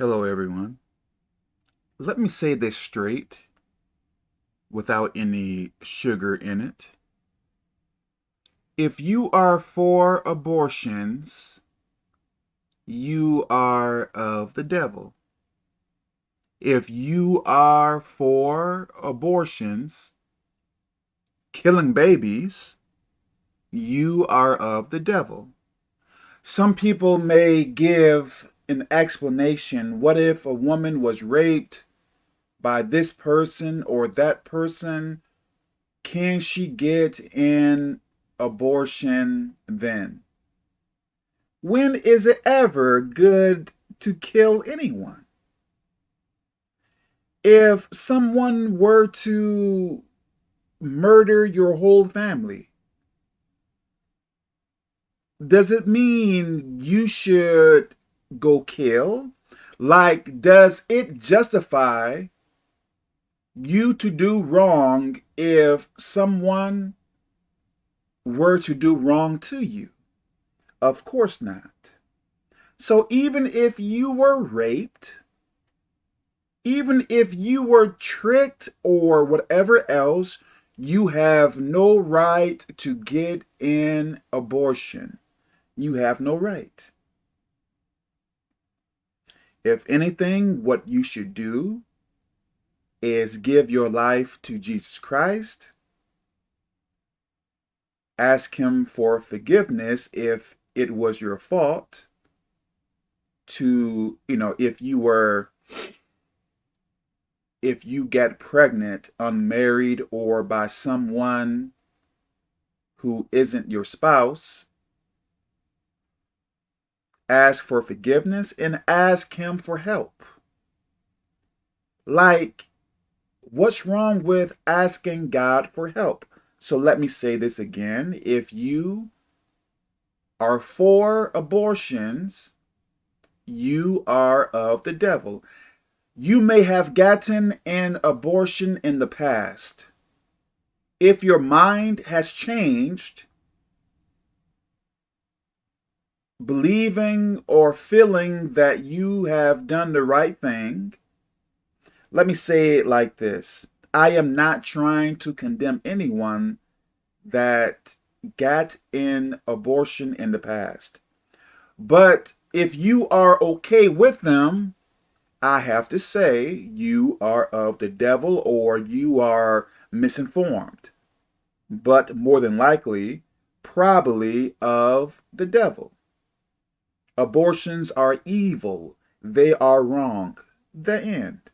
Hello, everyone. Let me say this straight without any sugar in it. If you are for abortions, you are of the devil. If you are for abortions, killing babies, you are of the devil. Some people may give an explanation. What if a woman was raped by this person or that person? Can she get an abortion then? When is it ever good to kill anyone? If someone were to murder your whole family, does it mean you should go kill? Like, does it justify you to do wrong if someone were to do wrong to you? Of course not. So even if you were raped, even if you were tricked or whatever else, you have no right to get an abortion. You have no right. If anything, what you should do is give your life to Jesus Christ. Ask him for forgiveness if it was your fault to, you know, if you were, if you get pregnant unmarried or by someone who isn't your spouse, ask for forgiveness and ask him for help. Like, what's wrong with asking God for help? So let me say this again. If you are for abortions, you are of the devil. You may have gotten an abortion in the past. If your mind has changed, believing or feeling that you have done the right thing, let me say it like this. I am not trying to condemn anyone that got in abortion in the past. But if you are okay with them, I have to say you are of the devil or you are misinformed. But more than likely, probably of the devil. Abortions are evil. They are wrong. The end.